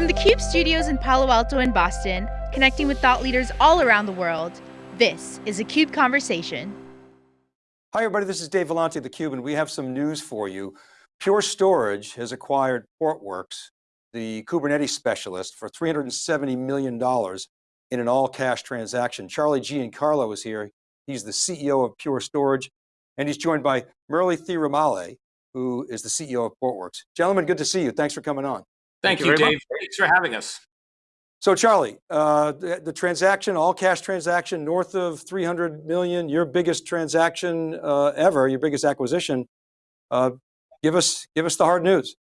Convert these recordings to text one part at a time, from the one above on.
From the CUBE studios in Palo Alto and Boston, connecting with thought leaders all around the world, this is a CUBE Conversation. Hi everybody, this is Dave Vellante of theCUBE and we have some news for you. Pure Storage has acquired Portworx, the Kubernetes specialist for $370 million in an all cash transaction. Charlie Giancarlo is here. He's the CEO of Pure Storage and he's joined by Murli Thirumale, who is the CEO of Portworx. Gentlemen, good to see you. Thanks for coming on. Thank, Thank you, Dave. Much. Thanks for having us. So Charlie, uh, the, the, transaction, all cash transaction, north of 300 million, your biggest transaction uh, ever, your biggest acquisition. Uh, give us, give us the hard news.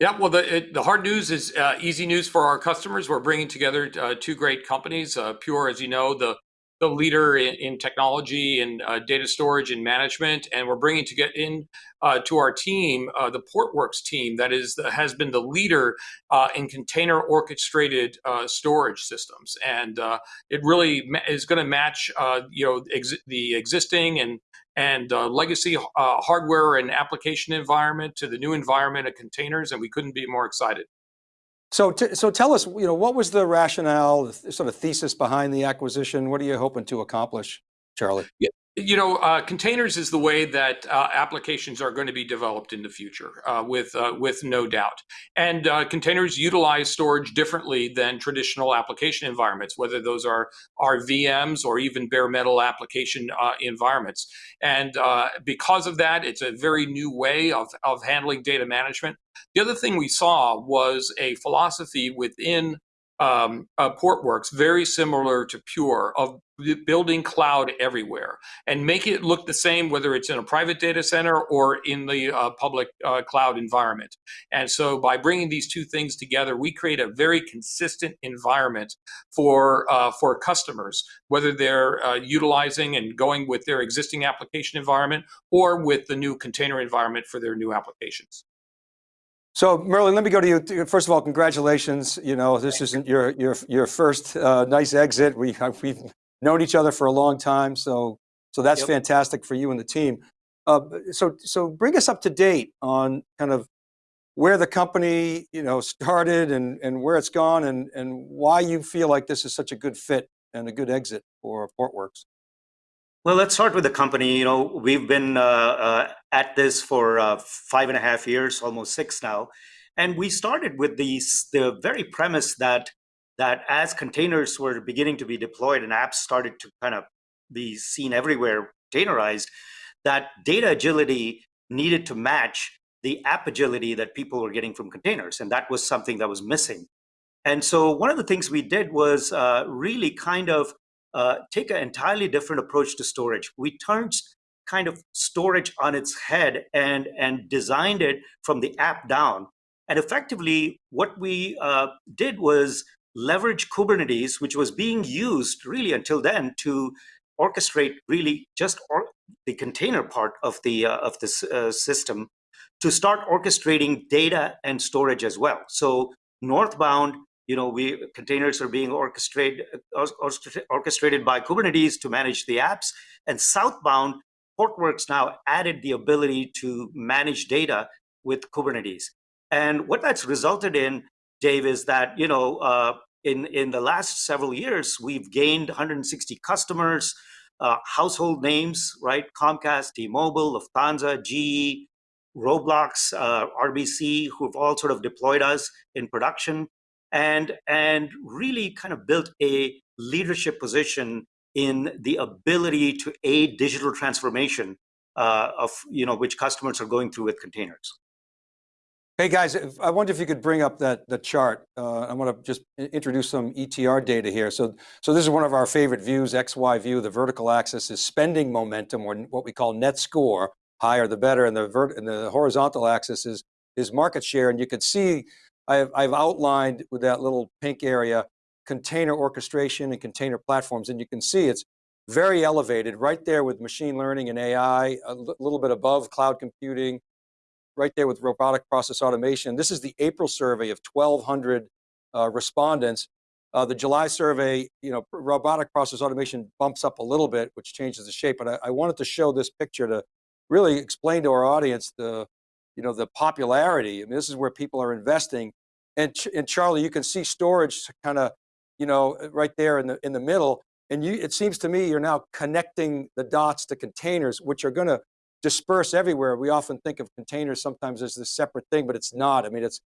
Yeah, well, the, it, the hard news is uh, easy news for our customers. We're bringing together uh, two great companies. Uh, Pure, as you know, the the leader in, in technology and uh, data storage and management, and we're bringing to get in uh, to our team uh, the Portworx team that is has been the leader uh, in container orchestrated uh, storage systems, and uh, it really is going to match you know ex the existing and and legacy hardware and application environment to the new environment of containers, and we couldn't be more excited. So, so tell us, you know, what was the rationale, the sort of thesis behind the acquisition? What are you hoping to accomplish, Charlie? Yeah, you know, uh, containers is the way that uh, applications are going to be developed in the future, uh, with uh, with no doubt. And uh, containers utilize storage differently than traditional application environments, whether those are are VMs or even bare metal application uh, environments. And because of that, it's a very new way of of handling data management. The other thing we saw was a philosophy within um, uh, Portworx, very similar to Pure, of building cloud everywhere and make it look the same, whether it's in a private data center or in the uh, public uh, cloud environment. And so by bringing these two things together, we create a very consistent environment for, uh, for customers, whether they're uh, utilizing and going with their existing application environment or with the new container environment for their new applications. So Murli, let me go to you. First of all, congratulations. You know, this isn't your your your first uh, nice exit. We we've known each other for a long time, so so that's yep. fantastic for you and the team. Uh, so so bring us up to date on kind of where the company you know started and and where it's gone and and why you feel like this is such a good fit and a good exit for Portworx. Well, let's start with the company. You know, we've been uh, uh, at this for uh, five and a half years, almost six now, and we started with these the very premise that that as containers were beginning to be deployed and apps started to kind of be seen everywhere, containerized, that data agility needed to match the app agility that people were getting from containers, and that was something that was missing. And so one of the things we did was uh, really kind of uh, take an entirely different approach to storage. We turned kind of storage on its head and, and designed it from the app down. And effectively, what we uh, did was leverage Kubernetes, which was being used really until then to orchestrate really just or the container part of the uh, of this uh, system to start orchestrating data and storage as well. So northbound, you know, we containers are being orchestrated orchestrated by Kubernetes to manage the apps, and southbound, Portworx now added the ability to manage data with Kubernetes. And what that's resulted in, Dave, is that you know, uh, in in the last several years, we've gained 160 customers, uh, household names, right? Comcast, T-Mobile, Lufthansa, GE, Roblox, uh, RBC, who've all sort of deployed us in production and and really kind of built a leadership position in the ability to aid digital transformation uh, of you know which customers are going through with containers. Hey guys, I wonder if you could bring up that that chart. Uh, I want to just introduce some ETR data here. So, so this is one of our favorite views, XY view. The vertical axis is spending momentum, or what we call net score, higher the better, and the and the horizontal axis is is market share. And you can see I've, I've outlined with that little pink area, container orchestration and container platforms, and you can see it's very elevated right there with machine learning and AI, a little bit above cloud computing, right there with robotic process automation. This is the April survey of 1,200 uh, respondents. Uh, the July survey, you know, robotic process automation bumps up a little bit, which changes the shape, but I, I wanted to show this picture to really explain to our audience the, you know, the popularity. I mean, this is where people are investing And, and Charlie, you can see storage kind of, you know, uh, right there in the, in the middle. And you, it seems to me you're now connecting the dots to containers, which are going to disperse everywhere. We often think of containers sometimes as this separate thing, but it's not. I mean, it's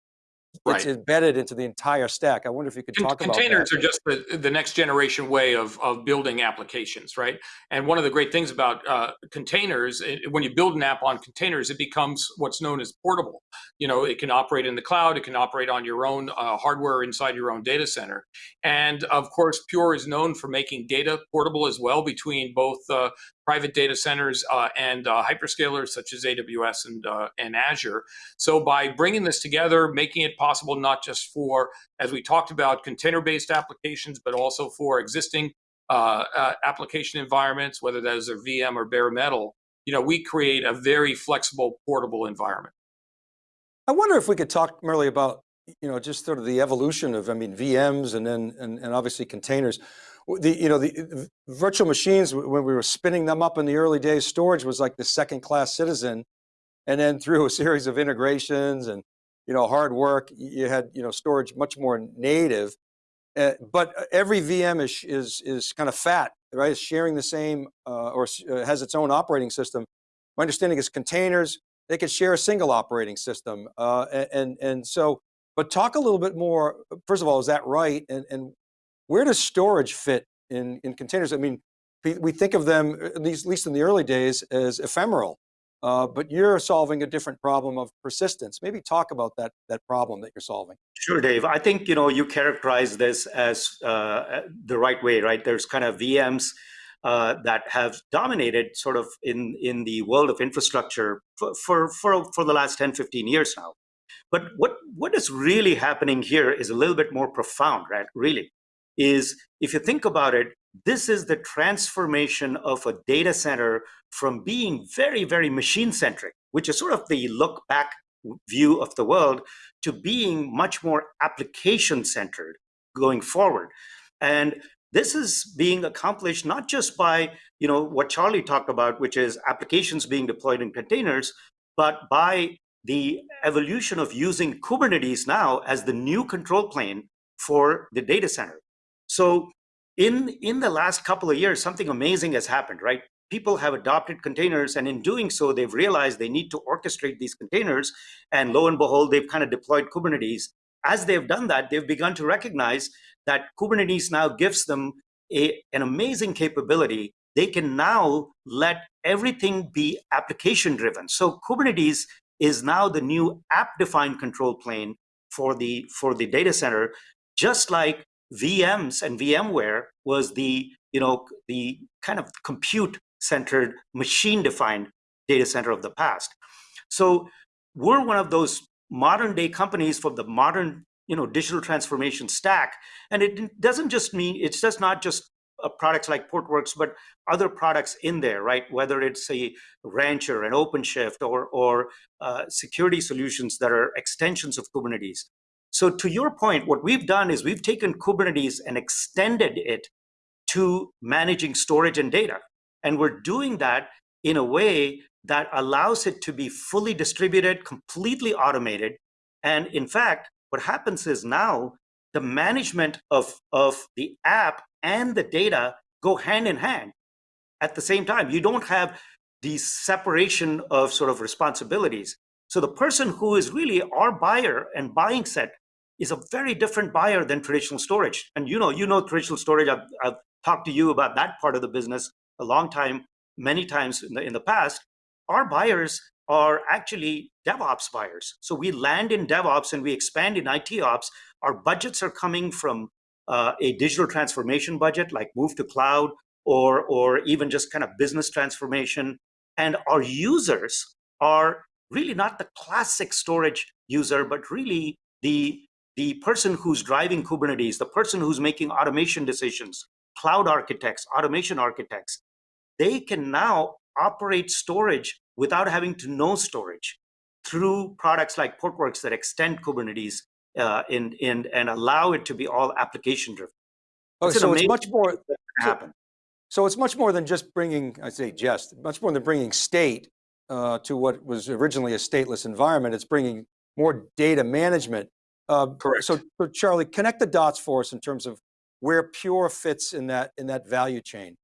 Right. it's embedded into the entire stack. I wonder if you could talk about containers are just the, the next generation way of, of building applications, right? And one of the great things about uh, containers, eh, when you build an app on containers, it becomes what's known as portable. You know, it can operate in the cloud, it can operate on your own uh, hardware inside your own data center. And of course, Pure is known for making data portable as well between both uh, private data centers uh, and uh, hyperscalers such as AWS and, uh, and Azure. So by bringing this together, making it possible not just for, as we talked about, container-based applications, but also for existing uh, uh, application environments, whether that is a VM or bare metal, you know, we create a very flexible, portable environment. I wonder if we could talk Murli about, you know, just sort of the evolution of, I mean, VMs and then, and, and obviously containers. The, you know, the virtual machines, when we were spinning them up in the early days, storage was like the second class citizen. And then through a series of integrations and, you know, hard work, you had, you know, storage much more native. Uh, but every VM is, is, is kind of fat, right? It's sharing the same, uh, or uh, has its own operating system. My understanding is containers, they could share a single operating system. Uh, and, and so, but talk a little bit more, first of all, is that right? And, and where does storage fit in, in containers? I mean, we, think of them, at least, at least in the early days, as ephemeral. Uh, but you're solving a different problem of persistence. Maybe talk about that, that problem that you're solving. Sure, Dave. I think you know you characterize this as uh, the right way, right? There's kind of VMs uh, that have dominated sort of in in the world of infrastructure for, for for for the last 10, 15 years now. But what what is really happening here is a little bit more profound, right? Really, is if you think about it, this is the transformation of a data center from being very, very machine centric, which is sort of the look back view of the world, to being much more application centered going forward. And this is being accomplished not just by you know what Charlie talked about, which is applications being deployed in containers, but by the evolution of using Kubernetes now as the new control plane for the data center. So in in the last couple of years, something amazing has happened, right? People have adopted containers, and in doing so, they've realized they need to orchestrate these containers. And lo and behold, they've kind of deployed Kubernetes. As they've done that, they've begun to recognize that Kubernetes now gives them a, an amazing capability. They can now let everything be application driven. So Kubernetes is now the new app defined control plane for the for the data center, just like VMs and VMware was the you know the kind of compute centered machine defined data center of the past. So we're one of those modern day companies for the modern you know digital transformation stack and it doesn't just mean it's just not just uh, products like portworx but other products in there right whether it's a rancher an openshift or or uh, security solutions that are extensions of kubernetes so to your point what we've done is we've taken kubernetes and extended it to managing storage and data and we're doing that in a way that allows it to be fully distributed completely automated and in fact what happens is now the management of, of the app and the data go hand in hand at the same time. You don't have the separation of sort of responsibilities. So the person who is really our buyer and buying set is a very different buyer than traditional storage. And you know, you know traditional storage. I've, I've talked to you about that part of the business a long time, many times in the in the past. Our buyers are actually DevOps buyers. So we land in DevOps and we expand in IT ops. Our budgets are coming from uh, a digital transformation budget, like move to cloud, or or even just kind of business transformation. And our users are really not the classic storage user, but really the the person who's driving Kubernetes, the person who's making automation decisions, cloud architects, automation architects. They can now operate storage without having to know storage through products like Portworx that extend Kubernetes uh, in, in, and allow it to be all application driven. Oh, It's so it's much more, can so- happen. So it's much more than just bringing, I say just, much more than bringing state uh, to what was originally a stateless environment. It's bringing more data management Uh, Correct. So, so Charlie, connect the dots for us in terms of where Pure fits in that in that value chain.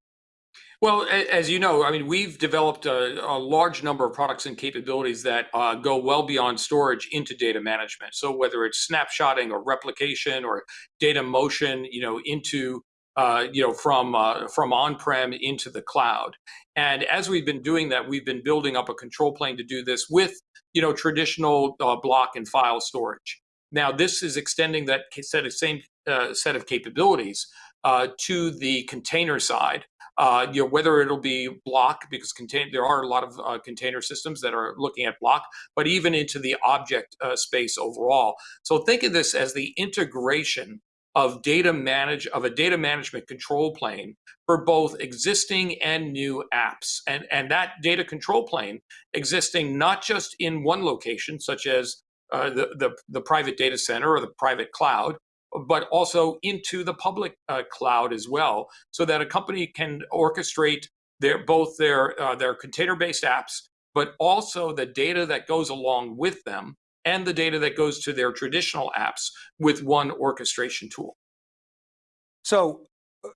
Well, as you know, I mean, we've developed a, a large number of products and capabilities that uh, go well beyond storage into data management. So whether it's snapshotting or replication or data motion, you know, into uh, you know from uh, from on-prem into the cloud. And as we've been doing that, we've been building up a control plane to do this with you know traditional uh, block and file storage. Now, this is extending that set of same uh, set of capabilities uh, to the container side uh, you know, whether it'll be block because contain there are a lot of uh, container systems that are looking at block, but even into the object uh, space overall. So think of this as the integration of data manage of a data management control plane for both existing and new apps, and and that data control plane existing not just in one location, such as uh, the, the the private data center or the private cloud, but also into the public uh, cloud as well, so that a company can orchestrate their both their uh, their container-based apps, but also the data that goes along with them and the data that goes to their traditional apps with one orchestration tool. So,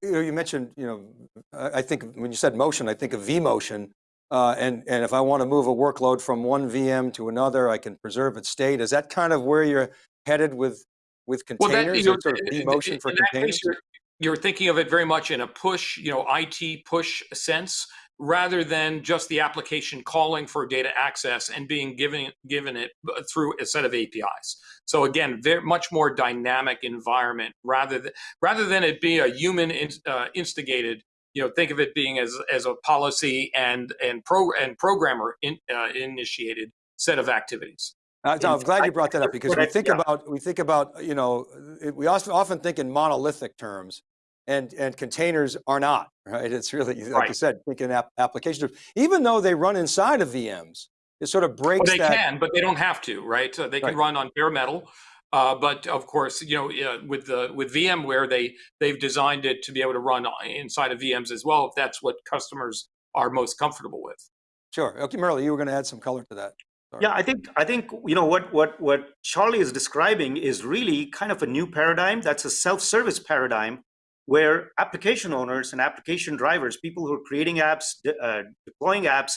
you know, you mentioned, you know, I think when you said motion, I think of vMotion, uh, and, and if I want to move a workload from one VM to another, I can preserve its state. Is that kind of where you're headed with, with Well, that containers? you know, sort of in- in- vMotion for in that containers? case, you're, you're thinking of it very much in a push, you know, IT push sense, rather than just the application calling for data access and being given given it uh, through a set of APIs. So again, very much more dynamic environment rather than rather than it be a human in, uh, instigated. You know, think of it being as as a policy and and pro and programmer in, uh, initiated set of activities. Uh, so I'm glad you brought that up because we think yeah. about, we think about, you know, it- we also often think in monolithic terms and, and containers are not, right? It's really, like you Right. said, thinking app, application, even though they run inside of VMs, it sort of Well, breaks they that. can, but they don't have to, right? They can Right. run on bare metal. Uh, but of course, you know, uh, with the with VMware, they they've designed it to be able to run inside of VMs as well, if that's what customers are most comfortable with. Sure. Okay, Murli, you were going to add some color to that. Sorry. Yeah, I think I think you know what what what Charlie is describing is really kind of a new paradigm. That's a self-service paradigm where application owners and application drivers, people who are creating apps, de- uh, deploying apps,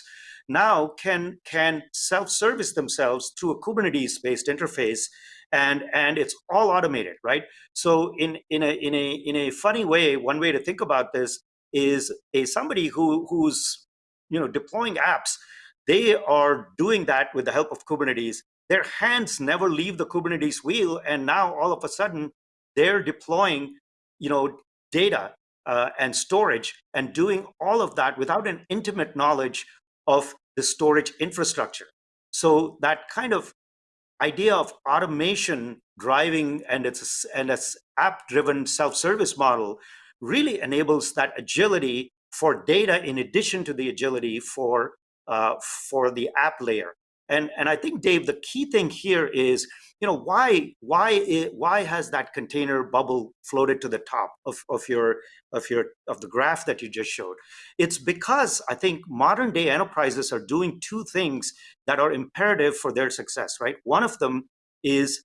now can can self-service themselves through a Kubernetes-based interface, and and it's all automated, right? So in in a in a in a funny way, one way to think about this is a somebody who who's you know deploying apps they are doing that with the help of Kubernetes. Their hands never leave the Kubernetes wheel, and now all of a sudden they're deploying, you know, data uh, and storage and doing all of that without an intimate knowledge of the storage infrastructure. So that kind of idea of automation driving and it's and it's app-driven self-service model really enables that agility for data in addition to the agility for uh, for the app layer. And and I think Dave, the key thing here is, you know, why why it, why has that container bubble floated to the top of, of your of your of the graph that you just showed? It's because I think modern day enterprises are doing two things that are imperative for their success, right? One of them is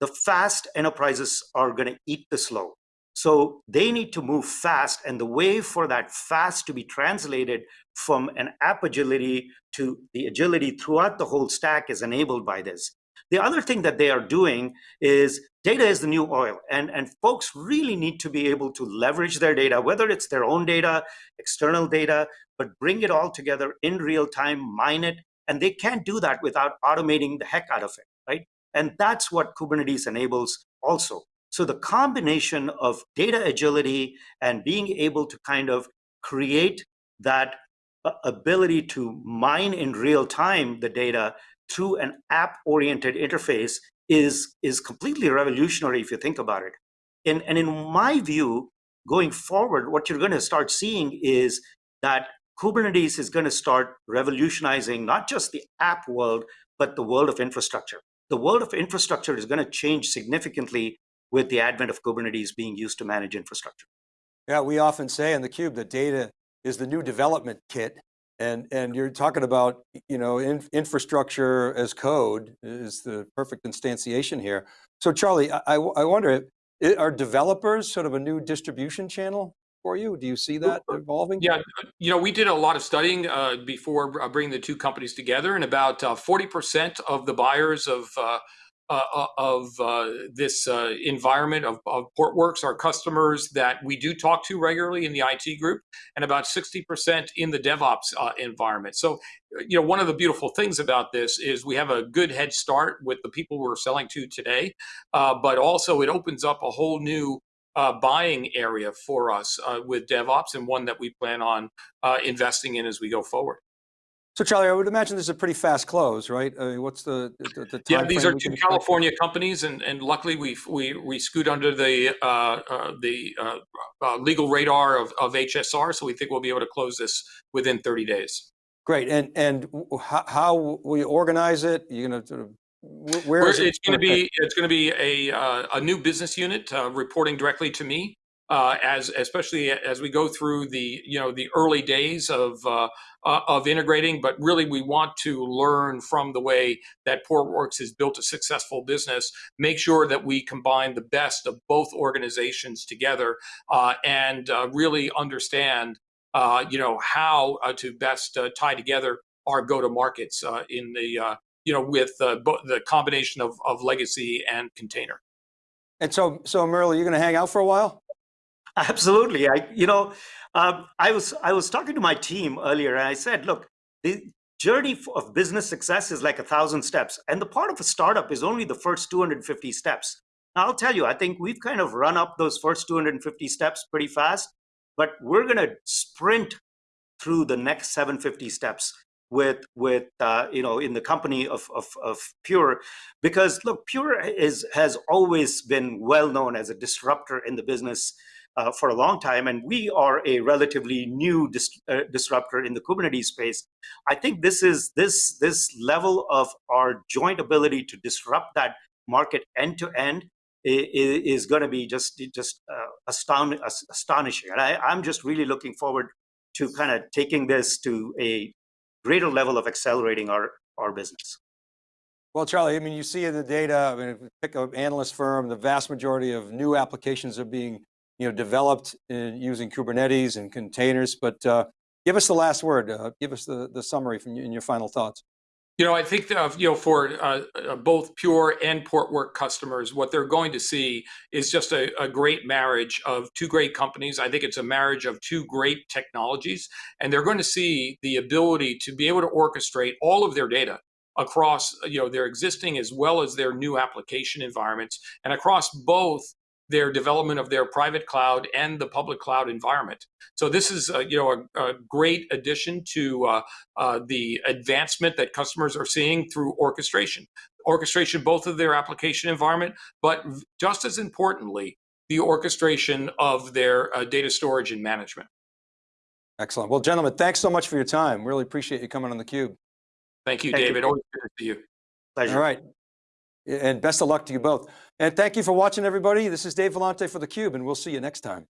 the fast enterprises are going to eat the slow. So they need to move fast. And the way for that fast to be translated from an app agility to the agility throughout the whole stack is enabled by this. The other thing that they are doing is data is the new oil. And, and folks really need to be able to leverage their data, whether it's their own data, external data, but bring it all together in real time, mine it. And they can't do that without automating the heck out of it, right? And that's what Kubernetes enables also. So the combination of data agility and being able to kind of create that uh, ability to mine in real time the data through an app-oriented interface is, is completely revolutionary if you think about it. And, and in my view, going forward, what you're going to start seeing is that Kubernetes is going to start revolutionizing not just the app world, but the world of infrastructure. The world of infrastructure is going to change significantly with the advent of Kubernetes being used to manage infrastructure. Yeah, we often say in the cube that data is the new development kit. And, and you're talking about, you know, in, infrastructure as code is the perfect instantiation here. So Charlie, I, I I wonder, are developers sort of a new distribution channel for you? Do you see that evolving? Yeah, you know, we did a lot of studying uh, before uh, bringing the two companies together, and about uh, forty percent of the buyers of uh, uh, uh, of uh, this uh, environment of, of are customers that we do talk to regularly in the IT group, and about sixty percent in the DevOps uh, environment. So, you know, one of the beautiful things about this is we have a good head start with the people we're selling to today, uh, but also it opens up a whole new uh, buying area for us uh, with DevOps and one that we plan on uh, investing in as we go forward. So Charlie, I would imagine this is a pretty fast close, right? I mean, what's the, the, the Yeah, these are two? California companies, and, and luckily we we we scoot under the uh, uh, the uh, uh, legal radar of, of HSR, so we think we'll be able to close this within 30 days. Great, and, and how, how will you organize it? You're gonna sort of, wh- where We're- it? it's going to gonna be it's going to be a uh, a new business unit uh, reporting directly to me. Uh, as especially as we go through the you know the early days of uh, uh, of integrating, but really we want to learn from the way that Portworx has built a successful business. Make sure that we combine the best of both organizations together uh, and uh, really understand uh, you know how to best tie together our go to markets uh, in the you know, with the combination of, of legacy and container. And so, so Murli, you're gonna hang out for a while? Absolutely. I, you know, um, I was I was talking to my team earlier, and I said, look, the journey of business success is like a thousand steps, and the part of a startup is only the first 250 steps. Now, I'll tell you, I think we've kind of run up those first 250 steps pretty fast, but we're going to sprint through the next 750 steps with with uh, you know in the company of, of of Pure, because look, Pure is has always been well known as a disruptor in the business uh, for a long time, and we are a relatively new dis- uh, disruptor in the Kubernetes space. I think this is this this level of our joint ability to disrupt that market end to end i- i- is going to be just just uh, astonishing, and I, I'm just really looking forward to kind of taking this to a greater level of accelerating our our business. Well, Charlie, I mean, you see in the data, I mean, pick an analyst firm, the vast majority of new applications are being, you know, developed in, using Kubernetes and containers, but uh, give us the last word. Uh, give us the, the summary from you in your final thoughts. You know, I think that, you know, for uh, uh, both Pure and Portworx customers, what they're going to see is just a, a great marriage of two great companies. I think it's a marriage of two great technologies, and they're going to see the ability to be able to orchestrate all of their data across, you know, their existing as well as their new application environments, and across both their development of their private cloud and the public cloud environment. So this is, uh, you know, a, a great addition to uh, uh, the advancement that customers are seeing through orchestration. Orchestration, both of their application environment, but just as importantly, the orchestration of their uh, data storage and management. Excellent. Well, gentlemen, thanks so much for your time. Really appreciate you coming on theCUBE. Thank you, Thank you. David. Always good to see you. Pleasure. All right. And best of luck to you both. And thank you for watching, everybody. This is Dave Vellante for theCUBE, and we'll see you next time.